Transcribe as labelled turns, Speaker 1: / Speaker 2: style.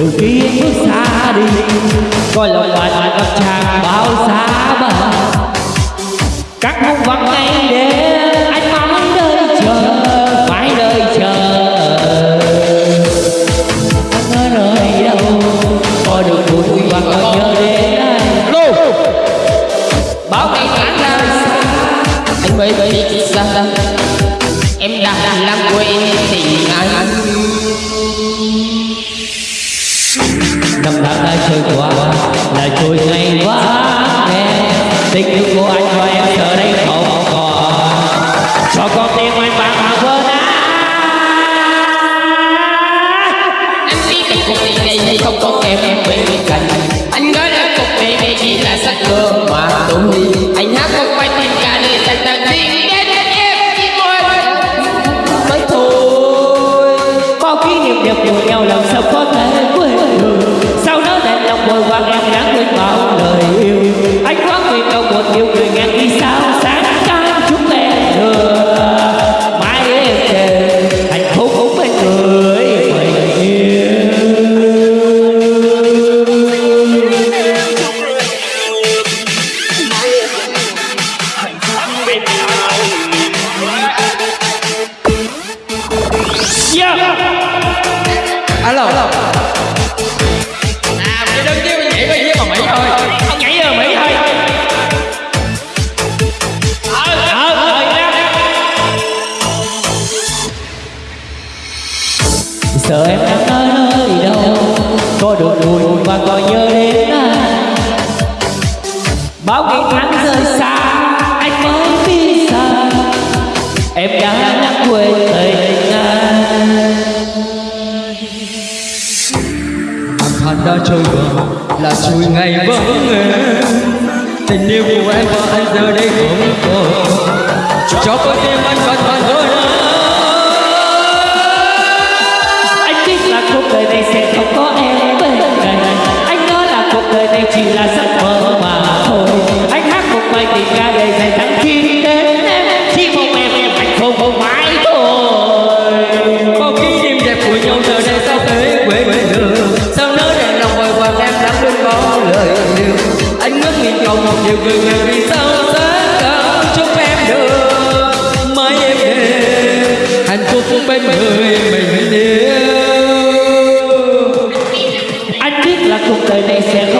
Speaker 1: từ em bước xa đi coi lòng bạn bạn ngập tràn bao xa bờ. Các mong vắng ngày đêm anh mong đợi chờ phải đợi chờ. Anh ở nơi đâu có được vui và còn nhớ đến anh bao ngày tháng ra xa
Speaker 2: anh mới biết rằng em đã làm quên tình anh
Speaker 1: năm tháng đã trôi qua là trôi ngày quá. Em
Speaker 2: tình alo. À cái đơn chứ nhảy với với mà mỹ thôi.
Speaker 1: Ông nhảy ở Mỹ thôi. Ờ, ờ, ờ. Sợ em đang ở nơi đâu Có được buồn và còn nhớ đến anh Bao ngày tháng rời xa Anh mới biết rằng Em đã quên tình
Speaker 3: đã trôi qua, là trôi ngày vắng em Tình yêu của em và anh giờ đây không còn Cho con tim anh vẫn còn vỡ
Speaker 1: Anh biết là cuộc đời này sẽ không có em bên cạnh. Anh nói là cuộc đời này chỉ là giấc mơ mà thôi. Anh hát một bài tình ca
Speaker 3: nhiều người người vì sao sẽ cao chúc em được Mãi em về hạnh phúc bên người mình yêu
Speaker 1: Anh biết là cuộc đời này sẽ không